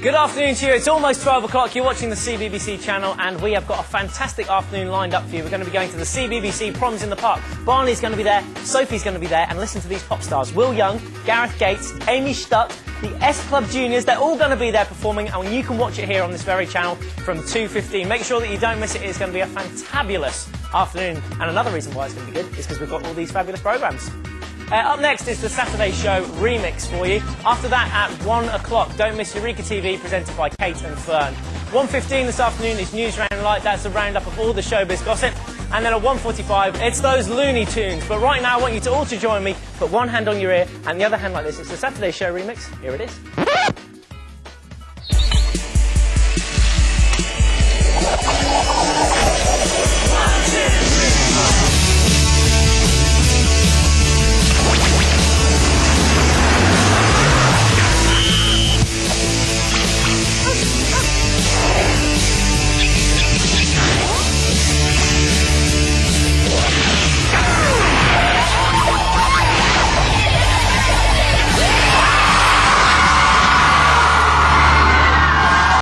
Good afternoon to you. It's almost 12 o'clock. You're watching the CBBC channel, and we have got a fantastic afternoon lined up for you. We're going to be going to the CBBC Proms in the Park. Barney's going to be there, Sophie's going to be there, and listen to these pop stars Will Young, Gareth Gates, Amy Studt, the S Club Juniors. They're all going to be there performing, and you can watch it here on this very channel from 2.15. Make sure that you don't miss it. It's going to be a fantabulous afternoon. And another reason why it's going to be good is because we've got all these fabulous programmes. Uh, up next is the Saturday Show remix for you. After that, at 1 o'clock, don't miss Eureka TV, presented by Kate and Fern. 1.15 this afternoon is News Round Light. That's a roundup of all the showbiz gossip. And then at 1.45, it's those Looney Tunes. But right now, I want you to all to join me. Put one hand on your ear and the other hand like this. It's the Saturday Show remix. Here it is.